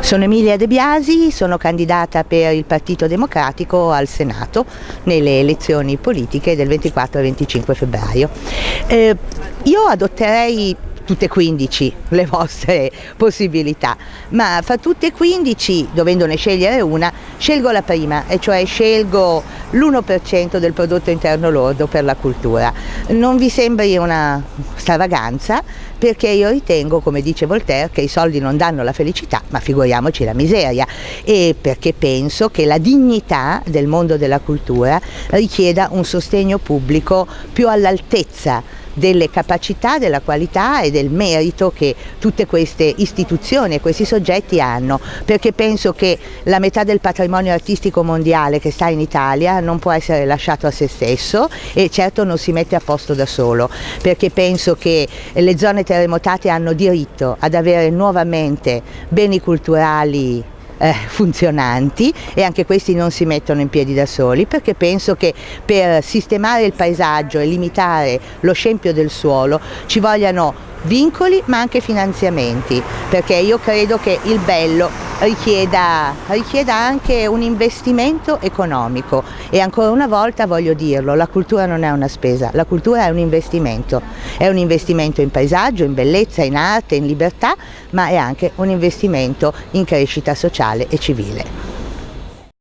Sono Emilia De Biasi, sono candidata per il Partito Democratico al Senato nelle elezioni politiche del 24 e 25 febbraio. Eh, io adotterei tutte e 15 le vostre possibilità, ma fra tutte e 15, dovendone scegliere una, scelgo la prima, e cioè scelgo l'1% del prodotto interno lordo per la cultura. Non vi sembri una stravaganza? Perché io ritengo, come dice Voltaire, che i soldi non danno la felicità, ma figuriamoci la miseria. E perché penso che la dignità del mondo della cultura richieda un sostegno pubblico più all'altezza delle capacità, della qualità e del merito che tutte queste istituzioni e questi soggetti hanno, perché penso che la metà del patrimonio artistico mondiale che sta in Italia non può essere lasciato a se stesso e certo non si mette a posto da solo, perché penso che le zone terremotate hanno diritto ad avere nuovamente beni culturali eh, funzionanti e anche questi non si mettono in piedi da soli perché penso che per sistemare il paesaggio e limitare lo scempio del suolo ci vogliano vincoli ma anche finanziamenti perché io credo che il bello richieda, richieda, anche un investimento economico e ancora una volta voglio dirlo, la cultura non è una spesa, la cultura è un investimento, è un investimento in paesaggio, in bellezza, in arte, in libertà ma è anche un investimento in crescita sociale e civile.